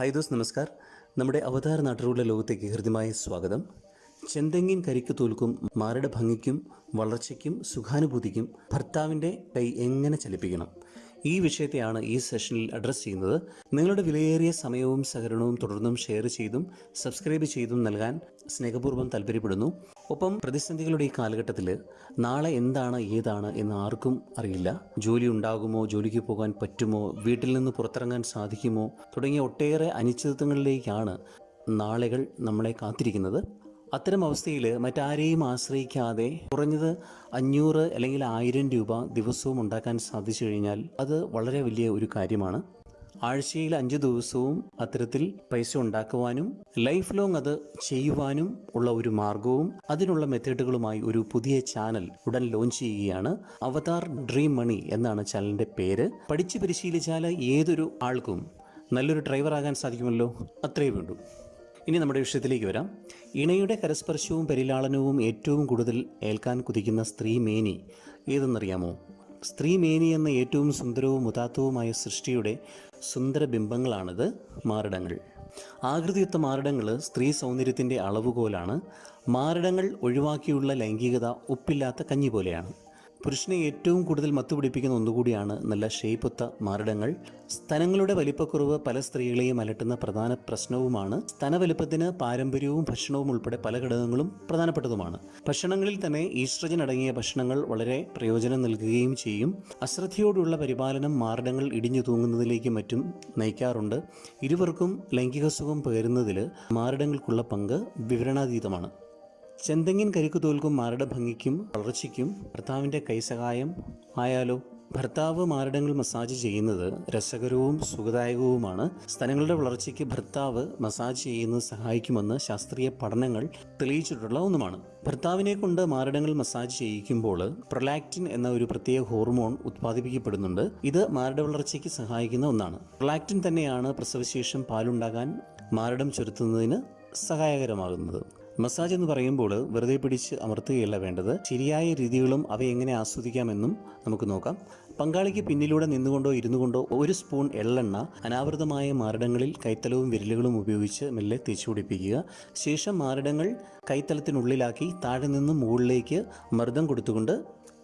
Hi those നമസ്കാർ. നമ്മുടെ അവതാര നാട്ടുകളുടെ ലോകത്തേക്ക് ഹൃദ്യമായ സ്വാഗതം. ചെന്തെങ്ങിൻ കരിക്ക് തോൽക്കും മാരുടെ ഭംഗിക്കും വളർച്ചയ്ക്കും സുഖാനുഭൂതിക്കും ഭർത്താവിന്റെ കൈ എങ്ങനെ ചലിപ്പിക്കണം? ഈ വിഷയത്തെയാണ് ഈ സെഷനിൽ അഡ്രസ്സ് ചെയ്യുന്നത്. നിങ്ങളുടെ വിലയേറിയ സമയവും സഹകരണവും തുടർന്നും ഷെയർ ചെയ്തും സബ്സ്ക്രൈബ് ചെയ്തും നൽകാൻ സ്നേഹപൂർവം താല്പര്യപ്പെടുന്നു. ഒപ്പം പ്രതിസന്ധികളുടെ ഈ കാലഘട്ടത്തിൽ നാളെ എന്താണ് ഏതാണ് എന്ന് ആർക്കും അറിയില്ല. ജോലി ഉണ്ടാകുമോ ജോലിക്ക് പോകാൻ പറ്റുമോ വീട്ടിൽ നിന്ന് പുറത്തിറങ്ങാൻ സാധിക്കുമോ തുടങ്ങിയ ഒട്ടേറെ അനിശ്ചിതത്വങ്ങളിലേക്കാണ് നാളുകൾ നമ്മളെ കാത്തിരിക്കുന്നത്. അത്തരം അവസ്ഥയിൽ മറ്റാരെയും ആശ്രയിക്കാതെ കുറഞ്ഞത് അഞ്ഞൂറ് അല്ലെങ്കിൽ ആയിരം രൂപ ദിവസവും ഉണ്ടാക്കാൻ സാധിച്ചു കഴിഞ്ഞാൽ അത് വളരെ വലിയ ഒരു കാര്യമാണ്. ആഴ്ചയിൽ അഞ്ച് ദിവസവും അത്തരത്തിൽ പൈസ ഉണ്ടാക്കുവാനും ലൈഫ് ലോങ് അത് ചെയ്യുവാനും ഉള്ള ഒരു മാർഗവും അതിനുള്ള മെത്തേഡുകളുമായി ഒരു പുതിയ ചാനൽ ഉടൻ ലോഞ്ച് ചെയ്യുകയാണ്. അവതാർ ഡ്രീം മണി എന്നാണ് ചാനലിന്റെ പേര്. പഠിച്ച് പരിശീലിച്ചാൽ ഏതൊരു ആൾക്കും നല്ലൊരു ഡ്രൈവർ ആകാൻ സാധിക്കുമല്ലോ? അത്രയേ വേണ്ടൂ. ഇനി നമ്മുടെ വിഷയത്തിലേക്ക് വരാം. ഇണയുടെ കരസ്പർശവും പരിലാളനവും ഏറ്റവും കൂടുതൽ ഏൽക്കാൻ കുതിക്കുന്ന സ്ത്രീ മേനി ഏതെന്നറിയാമോ? സ്ത്രീ മേനി എന്ന ഏറ്റവും സുന്ദരവും ഉദാത്തവുമായ സൃഷ്ടിയുടെ സുന്ദര ബിംബങ്ങളാണിത് മാറിടങ്ങൾ. ആകൃതിയുത്ത മാറിടങ്ങൾ സ്ത്രീ സൗന്ദര്യത്തിന്റെ അളവുകോലാണ്. മാറിടങ്ങൾ ഒഴിവാക്കിയുള്ള ലൈംഗികത ഉപ്പില്ലാത്ത കഞ്ഞി പോലെയാണ് പുരുഷനെ ഏറ്റവും കൂടുതൽ മത്തുപിടിപ്പിക്കുന്ന ഒന്നുകൂടിയാണ് നല്ല ഷേപ്പൊത്ത മാറിടങ്ങൾ. സ്തനങ്ങളുടെ വലിപ്പക്കുറവ് പല സ്ത്രീകളെയും അലട്ടുന്ന പ്രധാന പ്രശ്നവുമാണ്. സ്തനവലിപ്പത്തിന് പാരമ്പര്യവും ഭക്ഷണവും ഉൾപ്പെടെ പല ഘടകങ്ങളും പ്രധാനപ്പെട്ടതുമാണ്. ഭക്ഷണങ്ങളിൽ തന്നെ ഈസ്ട്രജൻ അടങ്ങിയ ഭക്ഷണങ്ങൾ വളരെ പ്രയോജനം നൽകുകയും ചെയ്യും. അശ്രദ്ധയോടുള്ള പരിപാലനം മാറിടങ്ങൾ ഇടിഞ്ഞു തൂങ്ങുന്നതിലേക്കും മറ്റും നയിക്കാറുണ്ട്. ഇരുവർക്കും ലൈംഗിക സുഖം പകരുന്നതിൽ മാറിടങ്ങൾക്കുള്ള പങ്ക് വിവരണാതീതമാണ്. ചെന്തെങ്ങിൻ കരിക്ക് തോൽക്കും മാരുടെ ഭംഗിക്കും വളർച്ചയ്ക്കും ഭർത്താവിന്റെ കൈസഹായം ആയാലോ? ഭർത്താവ് മാരടങ്ങൾ മസാജ് ചെയ്യുന്നത് രസകരവും സുഖദായകവുമാണ്. സ്ഥലങ്ങളുടെ വളർച്ചയ്ക്ക് ഭർത്താവ് മസാജ് ചെയ്യുന്നത് സഹായിക്കുമെന്ന് ശാസ്ത്രീയ പഠനങ്ങൾ തെളിയിച്ചിട്ടുള്ള ഒന്നുമാണ്. ഭർത്താവിനെ കൊണ്ട് മാരടങ്ങൾ മസാജ് ചെയ്യിക്കുമ്പോൾ പ്രൊലാക്റ്റിൻ എന്ന ഒരു പ്രത്യേക ഹോർമോൺ ഉത്പാദിപ്പിക്കപ്പെടുന്നുണ്ട്. ഇത് മാരട വളർച്ചയ്ക്ക് സഹായിക്കുന്ന ഒന്നാണ്. പ്രൊലാക്റ്റിൻ തന്നെയാണ് പ്രസവശേഷം പാലുണ്ടാകാൻ മാരടം ചുരുത്തുന്നതിന് സഹായകരമാകുന്നത്. മസാജ് എന്ന് പറയുമ്പോൾ വെറുതെ പിടിച്ച് അമർത്തുകയല്ല വേണ്ടത്. ശരിയായ രീതികളും അവ എങ്ങനെ ആസ്വദിക്കാമെന്നും നമുക്ക് നോക്കാം. പങ്കാളിക്ക് പിന്നിലൂടെ നിന്നുകൊണ്ടോ ഇരുന്നു കൊണ്ടോ ഒരു സ്പൂൺ എള്ളെണ്ണ അനാവൃതമായ മാരടങ്ങളിൽ കൈത്തലവും വിരലുകളും ഉപയോഗിച്ച് മെല്ലെ തേച്ചു പിടിപ്പിക്കുക. ശേഷം മാരടങ്ങൾ കൈത്തലത്തിനുള്ളിലാക്കി താഴെ നിന്നും മുകളിലേക്ക് മർദ്ദം കൊടുത്തുകൊണ്ട്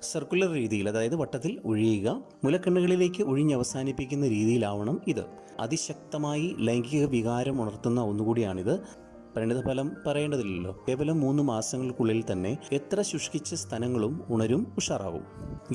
സർക്കുലർ രീതിയിൽ അതായത് വട്ടത്തിൽ ഒഴിയുക. മുലക്കണ്ണുകളിലേക്ക് ഒഴിഞ്ഞവസാനിപ്പിക്കുന്ന രീതിയിലാവണം ഇത്. അതിശക്തമായി ലൈംഗിക വികാരം ഉണർത്തുന്ന ഒന്നുകൂടിയാണിത്. പരിണിതഫലം പറയേണ്ടതില്ലല്ലോ. കേവലം മൂന്ന് മാസങ്ങൾക്കുള്ളിൽ തന്നെ എത്ര ശുഷ്കിച്ച സ്ഥലങ്ങളും ഉണരും ഉഷാറാവും.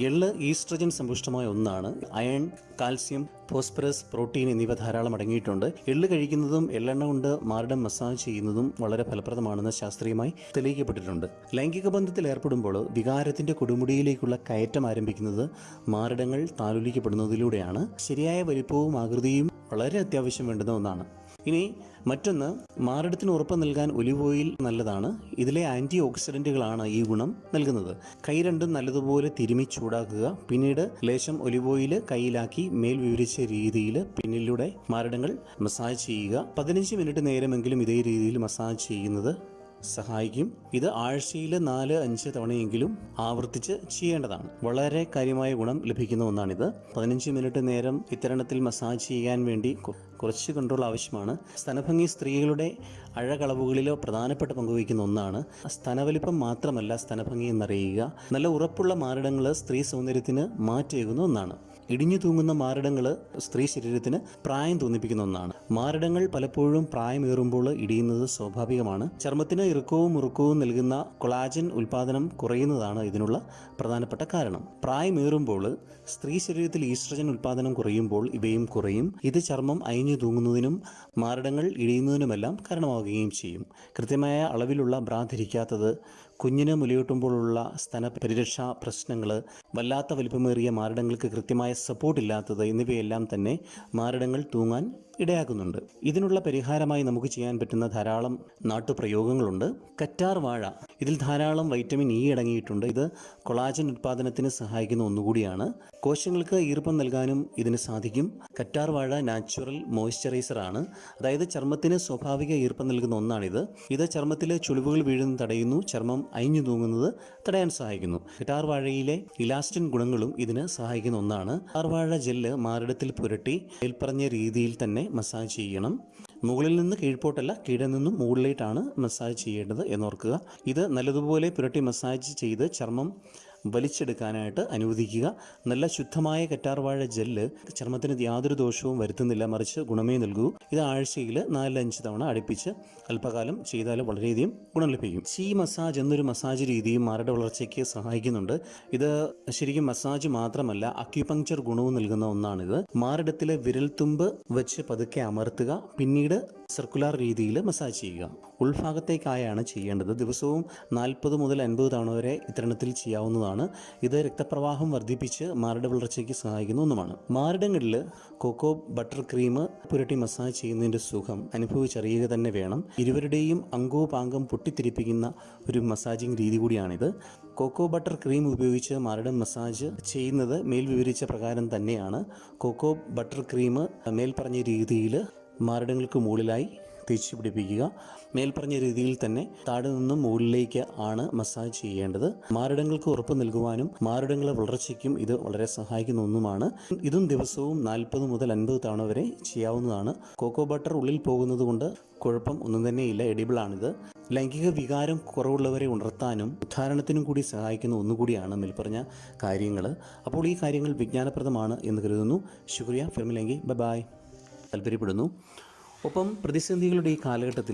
എള്ള് ഈസ്ട്രജൻ സമ്പുഷ്ടമായ ഒന്നാണ്. അയൺ കാൽസ്യം ഫോസ്ഫറസ് പ്രോട്ടീൻ എന്നിവ ധാരാളം അടങ്ങിയിട്ടുണ്ട്. എള്ള് കഴിക്കുന്നതും എള്ളെണ്ണ കൊണ്ട് മാറിടം മസാജ് ചെയ്യുന്നതും വളരെ ഫലപ്രദമാണെന്ന് ശാസ്ത്രീയമായി തെളിയിക്കപ്പെട്ടിട്ടുണ്ട്. ലൈംഗിക ബന്ധത്തിൽ ഏർപ്പെടുമ്പോൾ വികാരത്തിന്റെ കൊടുമുടിയിലേക്കുള്ള കയറ്റം ആരംഭിക്കുന്നത് മാറിടങ്ങൾ താലോലിക്കപ്പെടുന്നതിലൂടെയാണ്. ശരിയായ വലിപ്പവും ആകൃതിയും വളരെ അത്യാവശ്യം വേണ്ടുന്ന ഒന്നാണ്. ഇനി മറ്റൊന്ന് മാറിടത്തിന് ഉറപ്പ് നൽകാൻ ഒലിവ് ഓയിൽ നല്ലതാണ്. ഇതിലെ ആന്റി ഓക്സിഡന്റുകളാണ് ഈ ഗുണം നൽകുന്നത്. കൈ രണ്ടും നല്ലതുപോലെ തിരുമി ചൂടാക്കുക. പിന്നീട് ലേശം ഒലിവ് ഓയിൽ കയ്യിലാക്കി മേൽ വിവരിച്ച രീതിയിൽ പിന്നിലൂടെ മാറിടങ്ങൾ മസാജ് ചെയ്യുക. പതിനഞ്ച് മിനിറ്റ് നേരമെങ്കിലും ഇതേ രീതിയിൽ മസാജ് ചെയ്യുന്നത് സഹായിക്കും. ഇത് ആഴ്ചയിൽ നാല് അഞ്ച് തവണയെങ്കിലും ആവർത്തിച്ച് ചെയ്യേണ്ടതാണ്. വളരെ കാര്യമായ ഗുണം ലഭിക്കുന്ന ഒന്നാണിത്. പതിനഞ്ച് മിനിറ്റ് നേരം ഇത്തരണത്തിൽ മസാജ് ചെയ്യാൻ വേണ്ടി കുറച്ച് കൺട്രോൾ ആവശ്യമാണ്. സ്തനഭംഗി സ്ത്രീകളുടെ അഴകളവുകളിലോ പ്രധാനപ്പെട്ട പങ്കുവയ്ക്കുന്ന ഒന്നാണ്. സ്തനവലിപ്പം മാത്രമല്ല സ്തനഭംഗി എന്നറിയുക. നല്ല ഉറപ്പുള്ള മാറിടങ്ങൾ സ്ത്രീ സൗന്ദര്യത്തിന് മാറ്റേകുന്ന ഒന്നാണ്. ഇടിഞ്ഞു തൂങ്ങുന്ന മാരടങ്ങൾ സ്ത്രീ ശരീരത്തിന് പ്രായം തോന്നിപ്പിക്കുന്ന ഒന്നാണ്. മാരടങ്ങൾ പലപ്പോഴും പ്രായമേറുമ്പോൾ ഇടിയുന്നത് സ്വാഭാവികമാണ്. ചർമ്മത്തിന് ഇറുക്കവും മുറുക്കവും നൽകുന്ന കൊളാജൻ ഉൽപാദനം കുറയുന്നതാണ് ഇതിനുള്ള പ്രധാനപ്പെട്ട കാരണം. പ്രായമേറുമ്പോൾ സ്ത്രീ ശരീരത്തിൽ ഈസ്ട്രജൻ ഉൽപാദനം കുറയുമ്പോൾ ഇവയും കുറയും. ഇത് ചർമ്മം അയഞ്ഞു തൂങ്ങുന്നതിനും മാരടങ്ങൾ ഇടിയുന്നതിനുമെല്ലാം കാരണമാവുകയും ചെയ്യും. കൃത്യമായ അളവിലുള്ള ബ്രാ ധരിക്കാത്തത് കുഞ്ഞിന് മുലയൂട്ടുമ്പോഴുള്ള സ്തന പരിരക്ഷാ പ്രശ്നങ്ങൾ വല്ലാത്ത വലിപ്പമേറിയ മാരടങ്ങൾക്ക് കൃത്യമായ സപ്പോർട്ട് ഇല്ലാത്തത് എന്നിവയെല്ലാം തന്നെ മാരടങ്ങൾ തൂങ്ങാൻ ഇടയാക്കുന്നുണ്ട്. ഇതിനുള്ള പരിഹാരമായി നമുക്ക് ചെയ്യാൻ പറ്റുന്ന ധാരാളം നാട്ടുപ്രയോഗങ്ങളുണ്ട്. കറ്റാർ വാഴ. ഇതിൽ ധാരാളം വൈറ്റമിൻ ഇ അടങ്ങിയിട്ടുണ്ട്. ഇത് കൊളാജൻ ഉത്പാദനത്തിന് സഹായിക്കുന്ന ഒന്നുകൂടിയാണ്. കോശങ്ങൾക്ക് ഈർപ്പം നൽകാനും ഇതിന് സാധിക്കും. കറ്റാർ വാഴ നാച്ചുറൽ മോയ്സ്ചറൈസർ ആണ് അതായത് ചർമ്മത്തിന് സ്വാഭാവിക ഈർപ്പം നൽകുന്ന ഒന്നാണിത്. ഇത് ചർമ്മത്തിലെ ചുളിവുകൾ വീഴുന്നത് തടയുന്നു. ചർമ്മം അയഞ്ഞു തൂങ്ങുന്നത് തടയാൻ സഹായിക്കുന്നു. കറ്റാർ വാഴയിലെ ഇലാസ്റ്റിൻ ഗുണങ്ങളും ഇതിന് സഹായിക്കുന്ന ഒന്നാണ്. കറ്റാർ വാഴ ജെല്ല് മാറിടത്തിൽ പുരട്ടി മേൽപ്പറഞ്ഞ രീതിയിൽ തന്നെ മസാജ് ചെയ്യണം. മുകളിൽ നിന്ന് കീഴ്പോട്ടല്ല കീഴിൽ നിന്നും മുകളിലേട്ടാണ് മസാജ് ചെയ്യേണ്ടത് എന്നോർക്കുക. ഇത് നല്ലതുപോലെ പുരട്ടി മസാജ് ചെയ്ത് ചർമ്മം വലിച്ചെടുക്കാനായിട്ട് അനുവദിക്കുക. നല്ല ശുദ്ധമായ കറ്റാർവാഴ ജെല്ല് ചർമ്മത്തിന് യാതൊരു ദോഷവും വരുത്തുന്നില്ല. മറിച്ച് ഗുണമേ നൽകൂ. ഇത് ആഴ്ചയിൽ നാലഞ്ച് തവണ അടുപ്പിച്ച് അല്പകാലം ചെയ്താൽ വളരെയധികം ഗുണം ലഭിക്കും. ചീ മസാജ് എന്നൊരു മസാജ് രീതിയും മാരയുടെ വളർച്ചയ്ക്ക് സഹായിക്കുന്നുണ്ട്. ഇത് ശരിക്കും മസാജ് മാത്രമല്ല അക്യുപങ്ചർ ഗുണവും നൽകുന്ന ഒന്നാണിത്. മാറിടത്തിലെ വിരൽത്തുമ്പ് വെച്ച് പതുക്കെ അമർത്തുക. പിന്നീട് സർക്കുലർ രീതിയിൽ മസാജ് ചെയ്യുക. ഉൾഭാഗത്തേക്കായാണ് ചെയ്യേണ്ടത്. ദിവസവും നാൽപ്പത് മുതൽ അൻപത് തവണ വരെ ഇത്തരണത്തിൽ ചെയ്യാവുന്നതാണ്. ഇത് രക്തപ്രവാഹം വർദ്ധിപ്പിച്ച് മാരുടെ വളർച്ചയ്ക്ക് സഹായിക്കുന്ന ഒന്നുമാണ്. മാറിടങ്ങളിൽ കൊക്കോ ബട്ടർ ക്രീം പുരട്ടി മസാജ് ചെയ്യുന്നതിന്റെ സുഖം അനുഭവിച്ചറിയുക തന്നെ വേണം. ഇരുവരുടെയും അംഗോപാംഗം പൊട്ടിത്തിരിപ്പിക്കുന്ന ഒരു മസാജിങ് രീതി കൂടിയാണിത്. കൊക്കോ ബട്ടർ ക്രീം ഉപയോഗിച്ച് മാരുടെ മസാജ് ചെയ്യുന്നത് മേൽ വിവരിച്ച പ്രകാരം തന്നെയാണ്. കൊക്കോ ബട്ടർ ക്രീം മേൽപ്പറഞ്ഞ രീതിയിൽ മാരടങ്ങൾക്ക് മുകളിലായി തേച്ച് പിടിപ്പിക്കുക മേൽപ്പറഞ്ഞ രീതിയിൽ തന്നെ താഴെ നിന്നും മുകളിലേക്ക് ആണ് മസാജ് ചെയ്യേണ്ടത്. മാരടങ്ങൾക്ക് ഉറപ്പ് നൽകുവാനും മാരടങ്ങളെ വളർച്ചയ്ക്കും ഇത് വളരെ സഹായിക്കുന്ന ഒന്നുമാണ്. ഇതും ദിവസവും നാൽപ്പത് മുതൽ അൻപത് തവണ വരെ ചെയ്യാവുന്നതാണ്. കോക്കോ ബട്ടർ ഉള്ളിൽ പോകുന്നത് കൊണ്ട് കുഴപ്പം ഒന്നും തന്നെയില്ല എഡിബിളാണിത് ലൈംഗിക വികാരം കുറവുള്ളവരെ ഉണർത്താനും ഉദ്ധാരണത്തിനും കൂടി സഹായിക്കുന്ന ഒന്നുകൂടിയാണ് മേൽപ്പറഞ്ഞ കാര്യങ്ങൾ അപ്പോൾ ഈ കാര്യങ്ങൾ വിജ്ഞാനപ്രദമാണ് എന്ന് കരുതുന്നു. ശുക്രിയ. ഫിർമിലെങ്കിൽ ബൈ ബായ് താല്പര്യപ്പെടുന്നു. ഒപ്പം പ്രതിസന്ധികളുടെ ഈ കാലഘട്ടത്തിൽ